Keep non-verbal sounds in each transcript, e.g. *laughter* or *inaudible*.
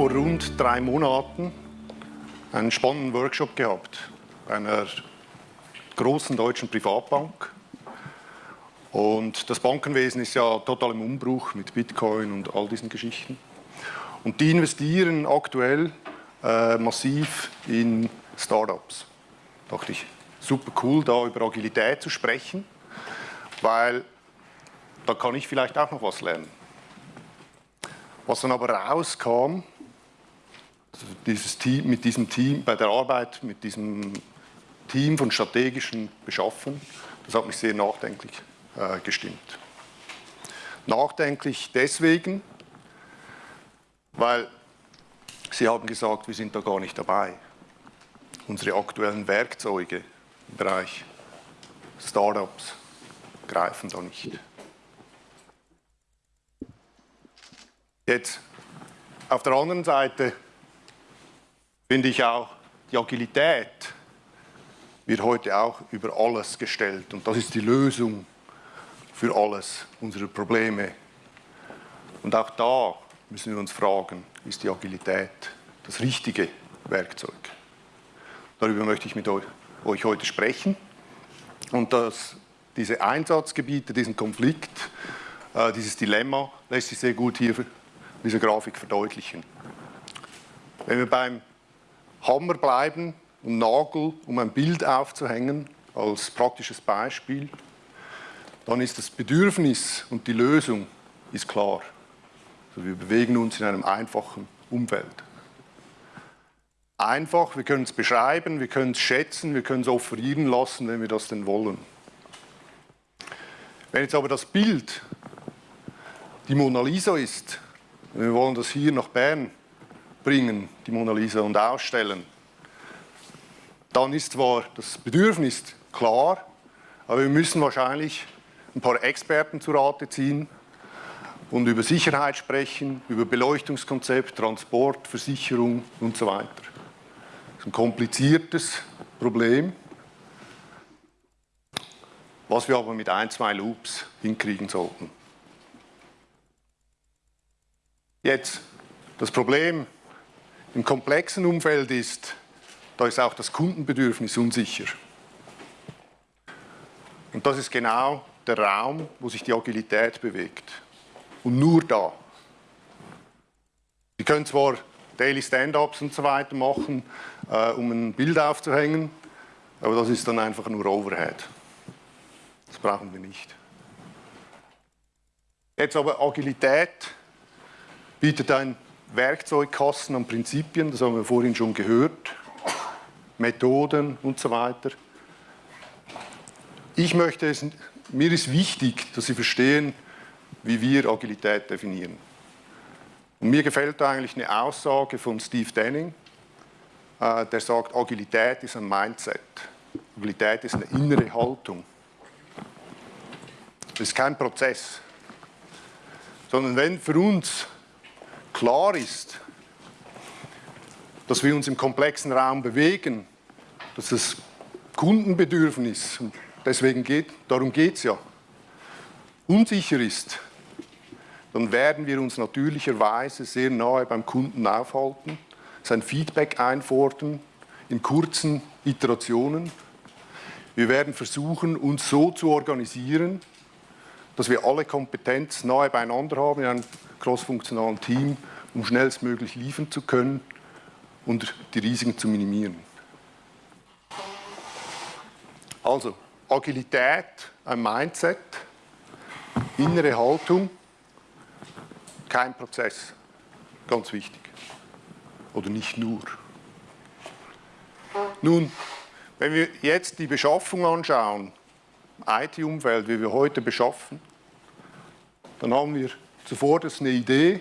vor rund drei Monaten einen spannenden Workshop gehabt bei einer großen deutschen Privatbank. Und das Bankenwesen ist ja total im Umbruch mit Bitcoin und all diesen Geschichten. Und die investieren aktuell äh, massiv in Startups. Da dachte ich, super cool, da über Agilität zu sprechen, weil da kann ich vielleicht auch noch was lernen. Was dann aber rauskam, dieses Team, mit diesem Team, bei der Arbeit mit diesem Team von strategischen Beschaffung, das hat mich sehr nachdenklich äh, gestimmt. Nachdenklich deswegen, weil Sie haben gesagt, wir sind da gar nicht dabei. Unsere aktuellen Werkzeuge im Bereich Startups greifen da nicht. Jetzt, auf der anderen Seite finde ich auch, die Agilität wird heute auch über alles gestellt und das ist die Lösung für alles unsere Probleme. Und auch da müssen wir uns fragen, ist die Agilität das richtige Werkzeug? Darüber möchte ich mit euch, heute sprechen. Und das, diese Einsatzgebiete, diesen Konflikt, äh, dieses Dilemma lässt sich sehr gut hier in dieser Grafik verdeutlichen. Wenn wir beim Hammer bleiben und Nagel, um ein Bild aufzuhängen, als praktisches Beispiel, dann ist das Bedürfnis und die Lösung ist klar. Also wir bewegen uns in einem einfachen Umfeld. Einfach, wir können es beschreiben, wir können es schätzen, wir können es offerieren lassen, wenn wir das denn wollen. Wenn jetzt aber das Bild die Mona Lisa ist, wir wollen das hier nach Bern bringen, die Mona Lisa, und ausstellen, dann ist zwar das Bedürfnis klar, aber wir müssen wahrscheinlich ein paar Experten zu Rate ziehen und über Sicherheit sprechen, über Beleuchtungskonzept, Transport, Versicherung und so weiter. Das ist ein kompliziertes Problem, was wir aber mit ein, zwei Loops hinkriegen sollten. Jetzt, das Problem im komplexen Umfeld ist, da ist auch das Kundenbedürfnis unsicher. Und das ist genau der Raum, wo sich die Agilität bewegt. Und nur da. Sie können zwar Daily Stand-ups und so weiter machen, äh, um ein Bild aufzuhängen, aber das ist dann einfach nur Overhead. Das brauchen wir nicht. Jetzt aber Agilität bietet ein Werkzeugkasten an Prinzipien, das haben wir vorhin schon gehört, Methoden und so weiter. Ich möchte es, mir ist wichtig, dass Sie verstehen, wie wir Agilität definieren. Und mir gefällt eigentlich eine Aussage von Steve Denning, äh, der sagt, Agilität ist ein Mindset. Agilität ist eine innere Haltung. Das ist kein Prozess. Sondern wenn für uns klar ist, dass wir uns im komplexen Raum bewegen, dass das Kundenbedürfnis, und deswegen geht, darum geht es ja, unsicher ist, dann werden wir uns natürlicherweise sehr nahe beim Kunden aufhalten, sein Feedback einfordern in kurzen Iterationen. Wir werden versuchen, uns so zu organisieren, dass wir alle Kompetenz nahe beieinander haben in einem crossfunktionalen Team, um schnellstmöglich liefern zu können und die Risiken zu minimieren. Also Agilität, ein Mindset, innere Haltung, kein Prozess, ganz wichtig. Oder nicht nur. Nun, wenn wir jetzt die Beschaffung anschauen, IT-Umfeld, wie wir heute beschaffen, dann haben wir zuvor das eine Idee.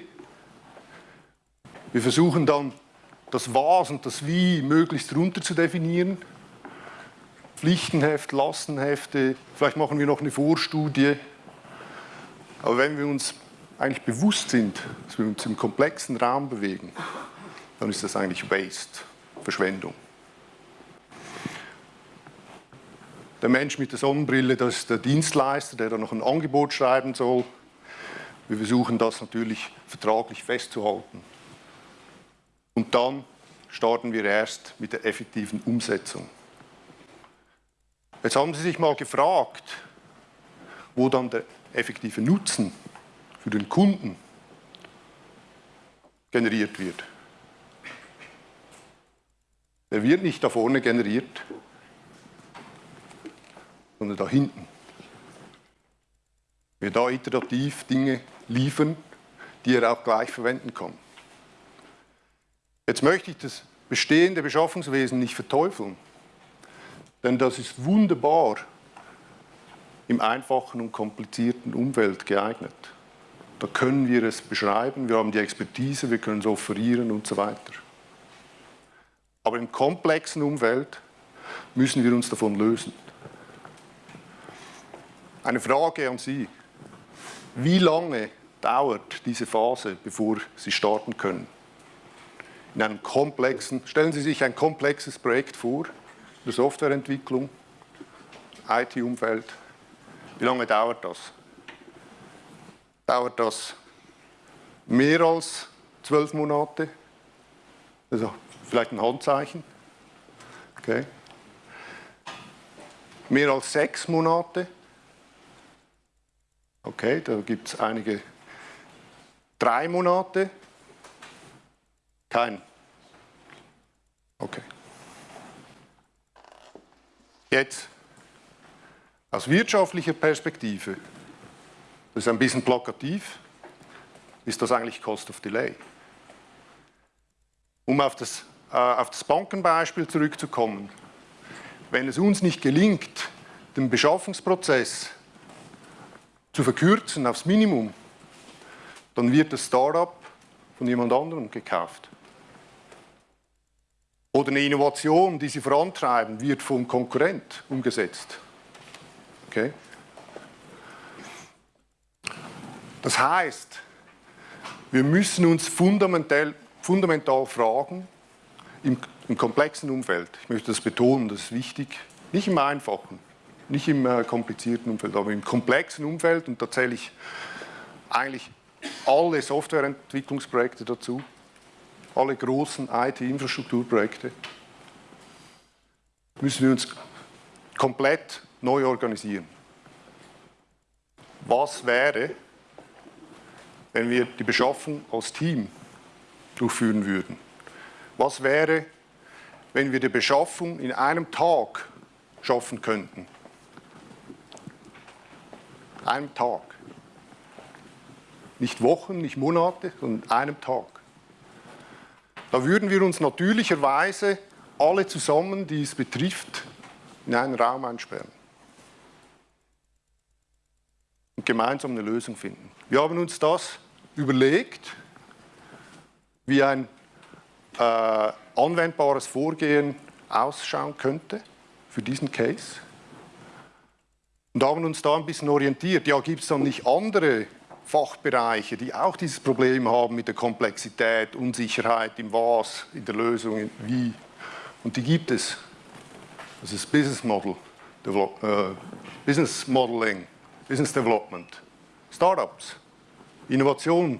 Wir versuchen dann das Was und das Wie möglichst runter zu definieren. Pflichtenheft, Lastenhefte, vielleicht machen wir noch eine Vorstudie. Aber wenn wir uns eigentlich bewusst sind, dass wir uns im komplexen Raum bewegen, dann ist das eigentlich Waste, Verschwendung. Der Mensch mit der Sonnenbrille, das ist der Dienstleister, der da noch ein Angebot schreiben soll. Wir versuchen das natürlich vertraglich festzuhalten. Und dann starten wir erst mit der effektiven Umsetzung. Jetzt haben Sie sich mal gefragt, wo dann der effektive Nutzen für den Kunden generiert wird. Der wird nicht da vorne generiert, sondern da hinten. Wir da iterativ Dinge liefern, die er auch gleich verwenden kann. Jetzt möchte ich das bestehende Beschaffungswesen nicht verteufeln, denn das ist wunderbar im einfachen und komplizierten Umfeld geeignet. Da können wir es beschreiben, wir haben die Expertise, wir können es offerieren und so weiter. Aber im komplexen Umfeld müssen wir uns davon lösen. Eine Frage an Sie. Wie lange dauert diese Phase, bevor Sie starten können? In einem komplexen, stellen Sie sich ein komplexes Projekt vor, der Softwareentwicklung, IT-Umfeld. Wie lange dauert das? Dauert das mehr als zwölf Monate? Also vielleicht ein Handzeichen. Okay. Mehr als sechs Monate? Okay, da gibt es einige. Drei Monate? Kein. Okay. Jetzt, aus wirtschaftlicher Perspektive, das ist ein bisschen plakativ, ist das eigentlich Cost of Delay. Um auf das, äh, auf das Bankenbeispiel zurückzukommen, wenn es uns nicht gelingt, den Beschaffungsprozess zu verkürzen aufs Minimum, dann wird das Startup von jemand anderem gekauft. Oder eine Innovation, die sie vorantreiben, wird vom Konkurrent umgesetzt. Okay? Das heißt, wir müssen uns fundamental, fundamental fragen, im, im, komplexen Umfeld, ich möchte das betonen, das ist wichtig, nicht im einfachen, nicht im äh, komplizierten Umfeld, aber im komplexen Umfeld, und da zähle ich eigentlich alle Softwareentwicklungsprojekte dazu, alle großen IT-Infrastrukturprojekte, müssen wir uns komplett neu organisieren. Was wäre, wenn wir die Beschaffung als Team durchführen würden? Was wäre, wenn wir die Beschaffung in einem Tag schaffen könnten? Einem Tag. Nicht Wochen, nicht Monate, sondern einem Tag. Da würden wir uns natürlicherweise alle zusammen, die es betrifft, in einen Raum einsperren und gemeinsam eine Lösung finden. Wir haben uns das überlegt, wie ein äh, anwendbares Vorgehen ausschauen könnte für diesen Case und haben uns da ein bisschen orientiert. Ja, gibt es dann nicht andere Fachbereiche, die auch dieses Problem haben mit der Komplexität, Unsicherheit im Was, in der Lösung, in Wie? Und die gibt es. Das ist Business Model, Develop, äh, Business Modeling, Business Development, Startups, Innovation.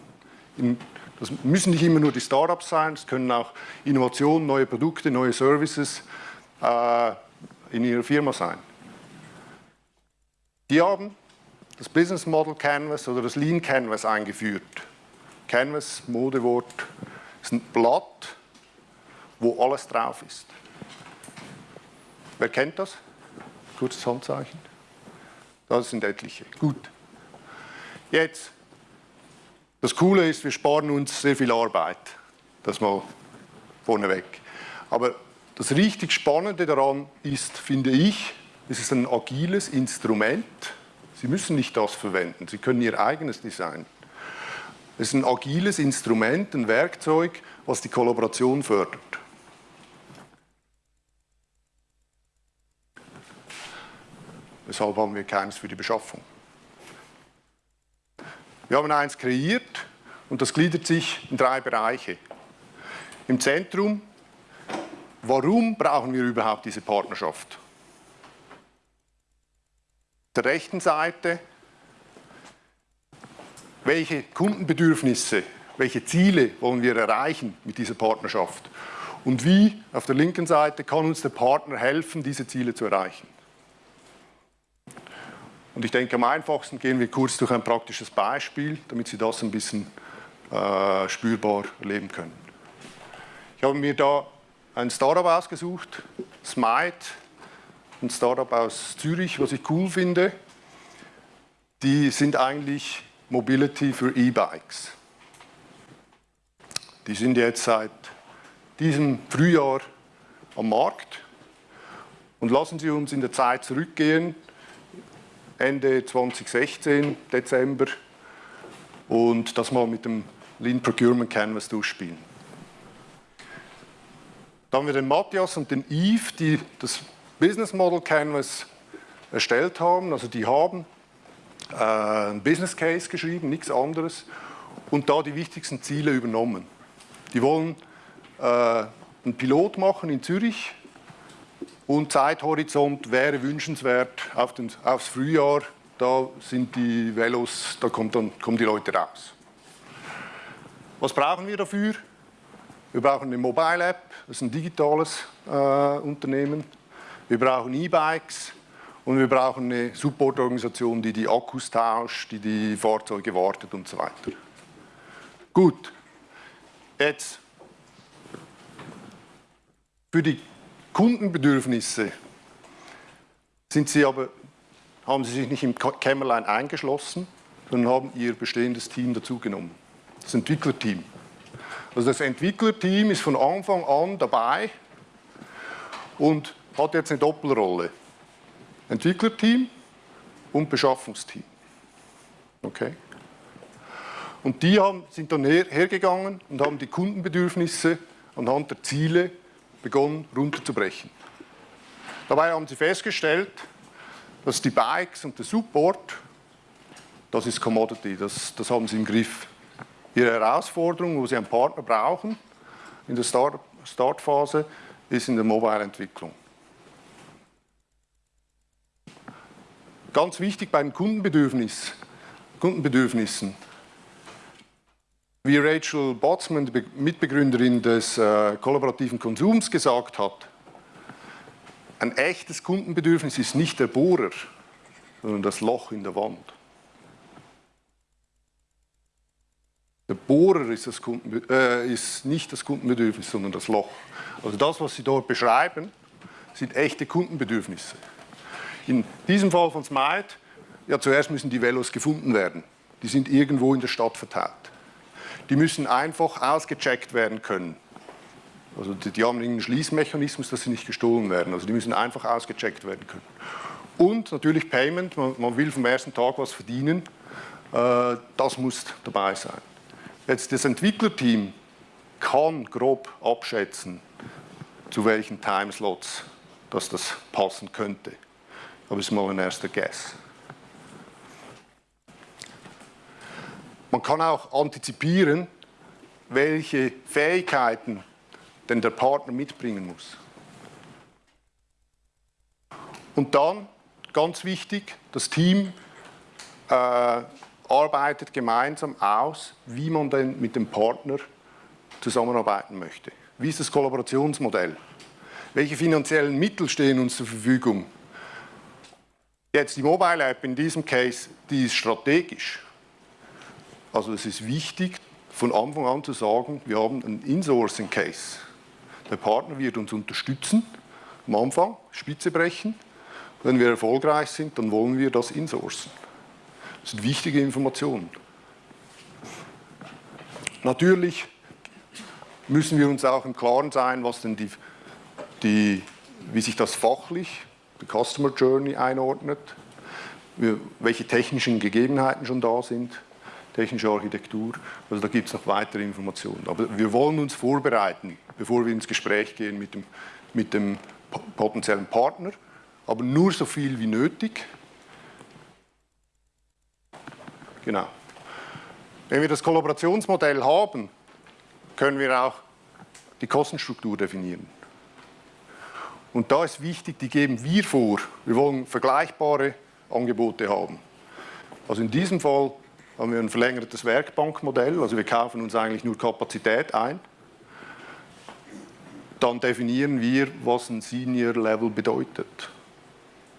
Das müssen nicht immer nur die Startups sein, es können auch Innovationen, neue Produkte, neue Services äh, in Ihrer Firma sein. Die haben das Business Model Canvas oder das Lean Canvas eingeführt. Canvas, Modewort, ist ein Blatt, wo alles drauf ist. Wer kennt das? Kurzes Handzeichen. Das sind etliche. Gut. Jetzt, das Coole ist, wir sparen uns sehr viel Arbeit. Das mal vorneweg. Aber das richtig Spannende daran ist, finde ich, es ist ein agiles Instrument. Sie müssen nicht das verwenden, Sie können Ihr eigenes Design. Es ist ein agiles Instrument, ein Werkzeug, was die Kollaboration fördert. Weshalb haben wir keines für die Beschaffung? Wir haben eins kreiert und das gliedert sich in drei Bereiche. Im Zentrum, warum brauchen wir überhaupt diese Partnerschaft? Der rechten Seite, welche Kundenbedürfnisse welche Ziele wollen wir erreichen mit dieser Partnerschaft und wie, auf der linken Seite, kann uns der Partner helfen, diese Ziele zu erreichen. Und ich denke, am einfachsten gehen wir kurz durch ein praktisches Beispiel, damit Sie das ein bisschen äh, spürbar erleben können. Ich habe mir da ein Startup ausgesucht, Smite, ein Startup aus Zürich, was ich cool finde. Die sind eigentlich Mobility für E-Bikes. Die sind jetzt seit diesem Frühjahr am Markt. Und lassen Sie uns in der Zeit zurückgehen, Ende 2016, Dezember, und das mal mit dem Lean Procurement Canvas durchspielen. Da haben wir den Matthias und den Yves, die das Business Model Canvas erstellt haben. Also die haben äh, ein Business Case geschrieben, nichts anderes, und da die wichtigsten Ziele übernommen. Die wollen äh, einen Pilot machen in Zürich und Zeithorizont wäre wünschenswert auf den, aufs Frühjahr. Da sind die Velos, da kommt dann, kommen die Leute raus. Was brauchen wir dafür? Wir brauchen eine Mobile App, das ist ein digitales äh, Unternehmen. Wir brauchen E-Bikes und wir brauchen eine Supportorganisation, die die Akkus tauscht, die die Fahrzeuge wartet und so weiter. Gut, jetzt für die Kundenbedürfnisse sind Sie aber, haben Sie sich nicht im Kämmerlein eingeschlossen, sondern haben Ihr bestehendes Team dazugenommen, das Entwicklerteam. Also das Entwicklerteam ist von Anfang an dabei und hat jetzt eine Doppelrolle. Entwicklerteam und Beschaffungsteam. Okay? Und die haben, sind dann her, hergegangen und haben die Kundenbedürfnisse anhand der Ziele begonnen runterzubrechen. Dabei haben sie festgestellt, dass die Bikes und der Support, das ist Commodity, das, das haben sie im Griff. Ihre Herausforderung, wo Sie einen Partner brauchen in der Start Startphase, ist in der Mobile-Entwicklung. Ganz wichtig bei den Kundenbedürfnis, Kundenbedürfnissen. Wie Rachel Botsman, Mitbegründerin des äh, kollaborativen Konsums, gesagt hat, ein echtes Kundenbedürfnis ist nicht der Bohrer, sondern das Loch in der Wand. Der Bohrer ist, das Kunden, äh, ist nicht das Kundenbedürfnis, sondern das Loch. Also das, was Sie dort beschreiben, sind echte Kundenbedürfnisse. In diesem Fall von Smite, ja zuerst müssen die Velos gefunden werden. Die sind irgendwo in der Stadt verteilt. Die müssen einfach ausgecheckt werden können. Also die, die haben einen Schließmechanismus, dass sie nicht gestohlen werden. Also die müssen einfach ausgecheckt werden können. Und natürlich Payment, man, man will vom ersten Tag was verdienen, äh, das muss dabei sein. Jetzt das Entwicklerteam kann grob abschätzen, zu welchen Timeslots dass das passen könnte. Aber es ist mal ein erster Guess. Man kann auch antizipieren, welche Fähigkeiten denn der Partner mitbringen muss. Und dann, ganz wichtig, das Team äh, arbeitet gemeinsam aus, wie man denn mit dem Partner zusammenarbeiten möchte. Wie ist das Kollaborationsmodell? Welche finanziellen Mittel stehen uns zur Verfügung? Jetzt die Mobile App in diesem Case, die ist strategisch. Also es ist wichtig, von Anfang an zu sagen, wir haben einen Insourcing Case. Der Partner wird uns unterstützen, am Anfang Spitze brechen. Wenn wir erfolgreich sind, dann wollen wir das insourcen. Das sind wichtige Informationen. Natürlich müssen wir uns auch im Klaren sein, was denn die, die, wie sich das fachlich, die Customer Journey einordnet, welche technischen Gegebenheiten schon da sind, technische Architektur. Also da gibt es noch weitere Informationen. Aber wir wollen uns vorbereiten, bevor wir ins Gespräch gehen mit dem, mit dem potenziellen Partner, aber nur so viel wie nötig, Genau. Wenn wir das Kollaborationsmodell haben, können wir auch die Kostenstruktur definieren. Und da ist wichtig, die geben wir vor. Wir wollen vergleichbare Angebote haben. Also in diesem Fall haben wir ein verlängertes Werkbankmodell, also wir kaufen uns eigentlich nur Kapazität ein. Dann definieren wir, was ein Senior Level bedeutet.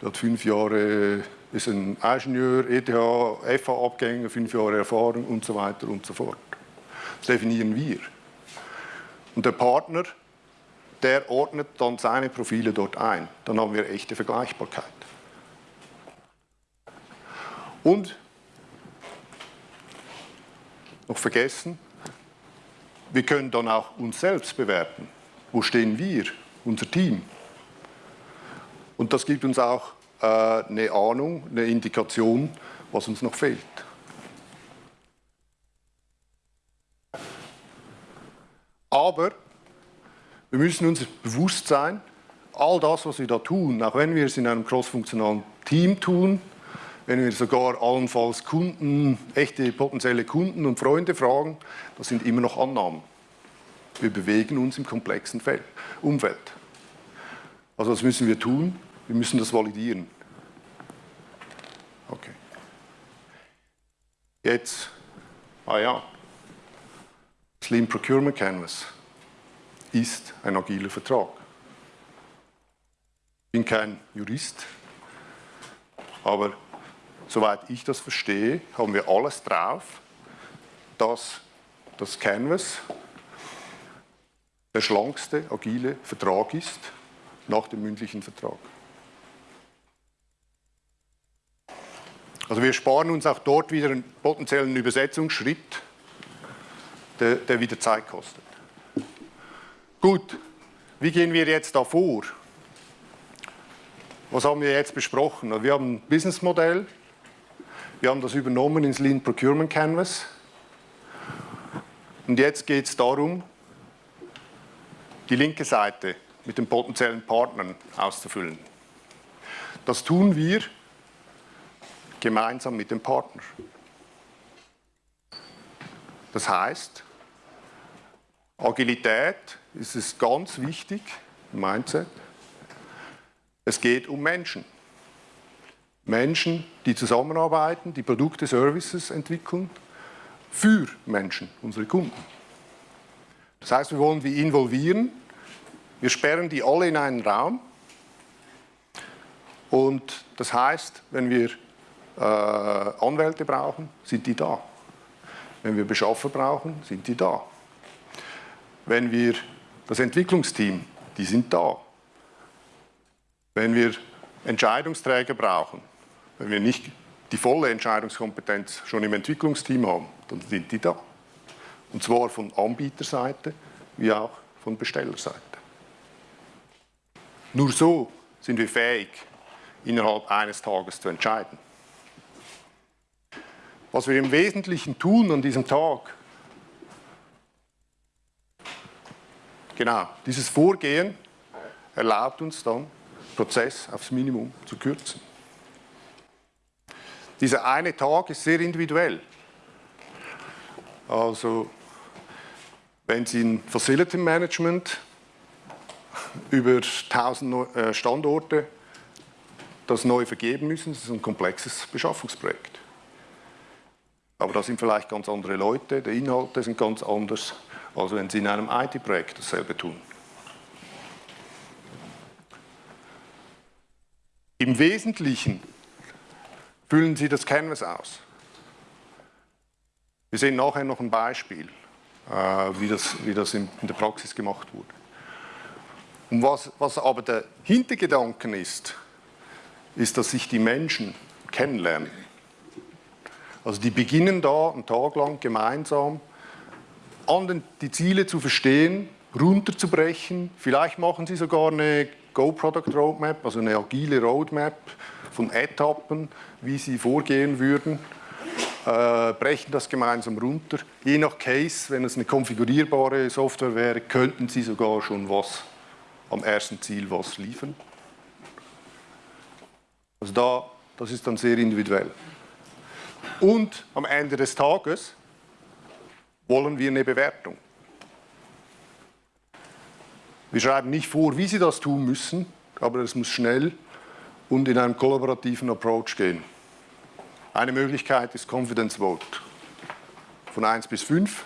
Der hat fünf Jahre, ist ein Ingenieur, ETH, FH-Abgänger, fünf Jahre Erfahrung und so weiter und so fort. Das definieren wir. Und der Partner, der ordnet dann seine Profile dort ein. Dann haben wir echte Vergleichbarkeit. Und noch vergessen, wir können dann auch uns selbst bewerten. Wo stehen wir, unser Team? Und das gibt uns auch äh, eine Ahnung, eine Indikation, was uns noch fehlt. Aber wir müssen uns bewusst sein, all das, was wir da tun, auch wenn wir es in einem crossfunktionalen Team tun, wenn wir sogar allenfalls Kunden, echte potenzielle Kunden und Freunde fragen, das sind immer noch Annahmen. Wir bewegen uns im komplexen Umfeld. Also was müssen wir tun? Wir müssen das validieren. Okay. Jetzt, ah ja, Slim Procurement Canvas ist ein agiler Vertrag. Ich bin kein Jurist, aber soweit ich das verstehe, haben wir alles drauf, dass das Canvas der schlankste, agile Vertrag ist nach dem mündlichen Vertrag. Also wir sparen uns auch dort wieder einen potenziellen Übersetzungsschritt, der, der wieder Zeit kostet. Gut, wie gehen wir jetzt da vor? Was haben wir jetzt besprochen? Wir haben ein Businessmodell, wir haben das übernommen ins Lean Procurement Canvas. Und jetzt geht es darum, die linke Seite mit den potenziellen Partnern auszufüllen. Das tun wir gemeinsam mit dem Partner. Das heißt, Agilität ist es ganz wichtig, Mindset. Es geht um Menschen. Menschen, die zusammenarbeiten, die Produkte, Services entwickeln für Menschen, unsere Kunden. Das heißt, wir wollen die involvieren, wir sperren die alle in einen Raum und das heißt, wenn wir äh, Anwälte brauchen, sind die da. Wenn wir Beschaffer brauchen, sind die da. Wenn wir das Entwicklungsteam, die sind da. Wenn wir Entscheidungsträger brauchen, wenn wir nicht die volle Entscheidungskompetenz schon im Entwicklungsteam haben, dann sind die da. Und zwar von Anbieterseite wie auch von Bestellerseite. Nur so sind wir fähig, innerhalb eines Tages zu entscheiden. Was wir im Wesentlichen tun an diesem Tag, genau, dieses Vorgehen erlaubt uns dann, Prozess aufs Minimum zu kürzen. Dieser eine Tag ist sehr individuell. Also, wenn Sie ein Facility Management über 1000 äh, Standorte das neu vergeben müssen, das ist ein komplexes Beschaffungsprojekt. Aber da sind vielleicht ganz andere Leute, die Inhalte sind ganz anders, als wenn Sie in einem IT-Projekt dasselbe tun. Im Wesentlichen Füllen Sie das Canvas aus. Wir sehen nachher noch ein Beispiel, äh, wie das, wie das in, der Praxis gemacht wurde. Und was, was aber der Hintergedanken ist, ist, dass sich die Menschen kennenlernen. Also die beginnen da einen Tag lang gemeinsam an die Ziele zu verstehen, runterzubrechen. Vielleicht machen sie sogar eine Go-Product Roadmap, also eine agile Roadmap von Etappen, wie sie vorgehen würden, äh, brechen das gemeinsam runter. Je nach Case, wenn es eine konfigurierbare Software wäre, könnten sie sogar schon was am ersten Ziel was liefern. Also da, das ist dann sehr individuell. Und am Ende des Tages wollen wir eine Bewertung. Wir schreiben nicht vor, wie Sie das tun müssen, aber es muss schnell und in einem kollaborativen Approach gehen. Eine Möglichkeit ist Confidence Vote. von 1 bis 5.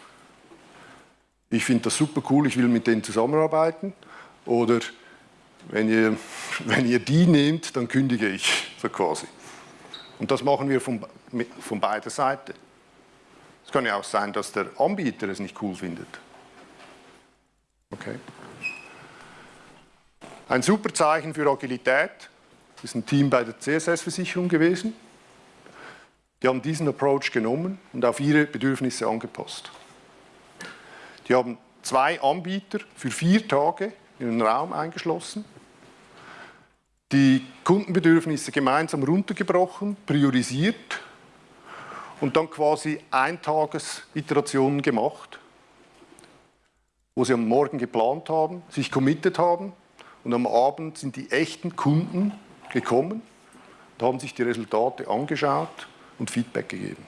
Ich finde das super cool, ich will mit denen zusammenarbeiten. Oder wenn ihr, *laughs* wenn ihr die nehmt, dann kündige ich, so quasi. Und das machen wir von, von beider Seiten. Es kann ja auch sein, dass der Anbieter es nicht cool findet. Okay. Ein super Zeichen für Agilität ist ein Team bei der CSS-Versicherung gewesen. Die haben diesen Approach genommen und auf ihre Bedürfnisse angepasst. Die haben zwei Anbieter für vier Tage in einen Raum eingeschlossen, die Kundenbedürfnisse gemeinsam runtergebrochen, priorisiert und dann quasi Eintages-Iterationen gemacht, wo sie am Morgen geplant haben, sich committed haben und am Abend sind die echten Kunden gekommen und haben sich die Resultate angeschaut und Feedback gegeben.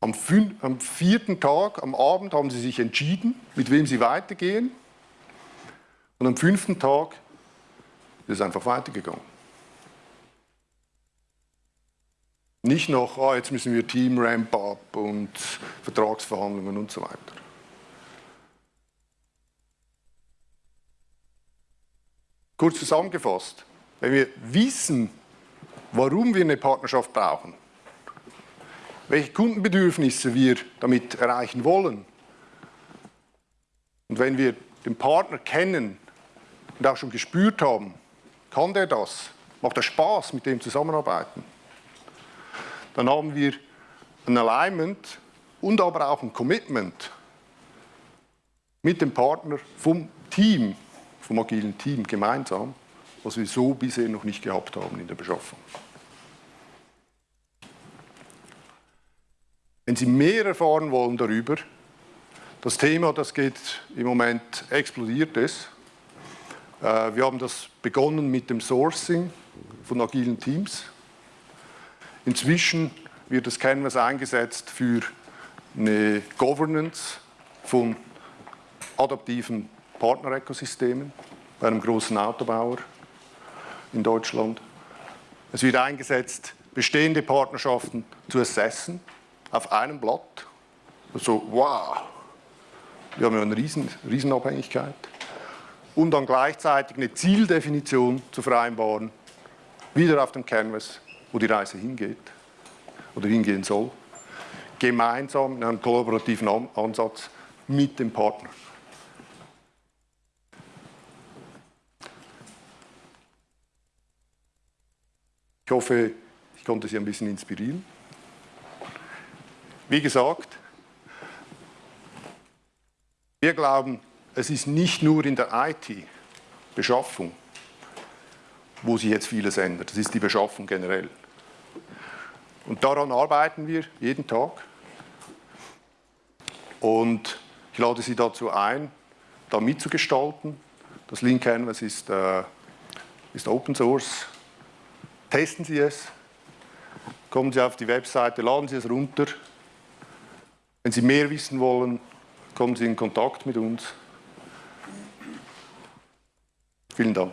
Am, am, vierten Tag, am Abend, haben sie sich entschieden, mit wem sie weitergehen. Und am fünften Tag ist es einfach weitergegangen. Nicht noch, ah, jetzt müssen wir Team Ramp up und Vertragsverhandlungen und so weiter. Kurz zusammengefasst, wenn wir wissen, warum wir eine Partnerschaft brauchen, welche Kundenbedürfnisse wir damit erreichen wollen. Und wenn wir den Partner kennen und auch schon gespürt haben, kann der das, macht er Spaß, mit dem zusammenarbeiten, dann haben wir ein Alignment und aber auch ein Commitment mit dem Partner vom Team, vom agilen Team gemeinsam, was wir so bisher noch nicht gehabt haben in der Beschaffung. Wenn Sie mehr erfahren wollen darüber, das Thema, das geht im Moment, explodiert es. Äh, wir haben das begonnen mit dem Sourcing von agilen Teams. Inzwischen wird das Canvas eingesetzt für eine Governance von adaptiven Partnerökosystemen bei einem großen Autobauer in Deutschland. Es wird eingesetzt, bestehende Partnerschaften zu assessen auf einem Blatt. Also, wow, wir haben ja eine Riesen, Riesenabhängigkeit. Und dann gleichzeitig eine Zieldefinition zu vereinbaren, wieder auf dem Canvas, wo die Reise hingeht oder hingehen soll. Gemeinsam in einem kollaborativen Ansatz mit dem Partner. Ich hoffe, ich konnte Sie ein bisschen inspirieren. Wie gesagt, wir glauben, es ist nicht nur in der IT-Beschaffung, wo sich jetzt vieles ändert. Das ist die Beschaffung generell. Und daran arbeiten wir jeden Tag. Und ich lade Sie dazu ein, da mitzugestalten. Das Link Canvas ist, äh, ist Open Source. Testen Sie es. Kommen Sie auf die Webseite, laden Sie es runter. Wenn Sie mehr wissen wollen, kommen Sie in Kontakt mit uns. Vielen Dank.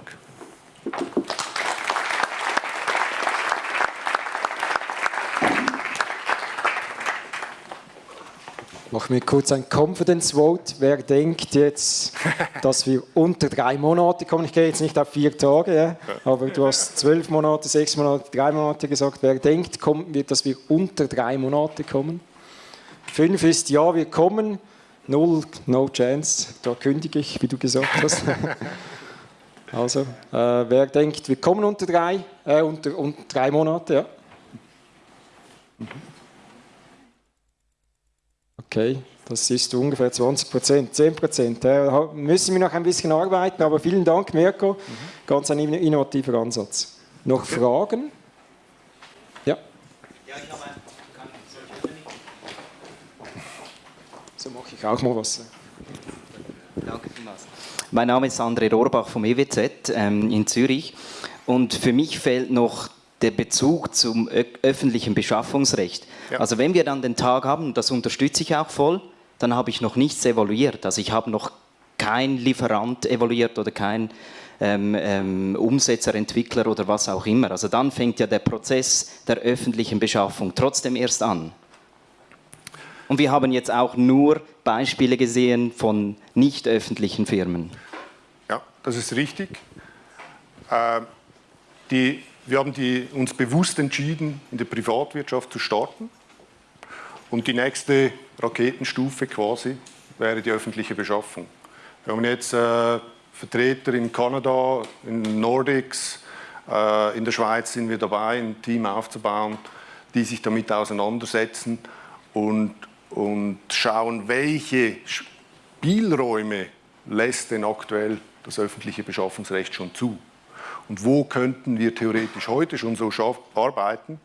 Machen wir kurz ein Confidence Vote. Wer denkt jetzt, *laughs* dass wir unter drei Monate kommen? Ich gehe jetzt nicht auf vier Tage, ja? aber du hast zwölf Monate, sechs Monate, drei Monate gesagt. Wer denkt, dass wir unter drei Monate kommen? Fünf ist ja, wir kommen. Null, no chance. Da kündige ich, wie du gesagt hast. *laughs* also, äh, wer denkt, wir kommen unter drei, äh, unter, unter drei Monate, ja. Okay, das ist ungefähr 20 Prozent, 10 Prozent. Da müssen wir noch ein bisschen arbeiten, aber vielen Dank, Mirko. Mhm. Ganz ein innovativer Ansatz. Noch okay. Fragen? Ja. Ja, ich habe So mache ich auch mal was. Danke vielmals. Mein Name ist André Rohrbach vom EWZ ähm, in Zürich und für mich fehlt noch der Bezug zum öffentlichen Beschaffungsrecht. Ja. Also wenn wir dann den Tag haben, das unterstütze ich auch voll, dann habe ich noch nichts evaluiert. Also ich habe noch kein Lieferant evaluiert oder kein ähm, ähm, Umsetzer, Entwickler oder was auch immer. Also dann fängt ja der Prozess der öffentlichen Beschaffung trotzdem erst an. Und wir haben jetzt auch nur Beispiele gesehen von nicht öffentlichen Firmen. Ja, das ist richtig. Äh, die, wir haben die, uns bewusst entschieden, in der Privatwirtschaft zu starten. Und die nächste Raketenstufe quasi wäre die öffentliche Beschaffung. Wir haben jetzt äh, Vertreter in Kanada, in Nordics, äh, in der Schweiz sind wir dabei, ein Team aufzubauen, die sich damit auseinandersetzen und, und schauen, welche Spielräume lässt denn aktuell das öffentliche Beschaffungsrecht schon zu. Und wo könnten wir theoretisch heute schon so arbeiten?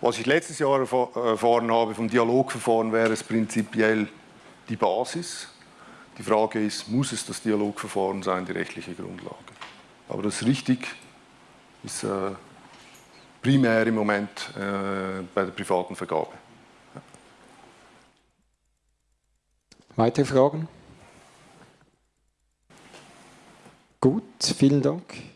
Was ich letztes Jahr erfahren habe vom Dialogverfahren, wäre es prinzipiell die Basis. Die Frage ist, muss es das Dialogverfahren sein, die rechtliche Grundlage? Aber das richtig ist äh, primär im Moment äh, bei der privaten Vergabe. Weitere Fragen? Gut, vielen Dank.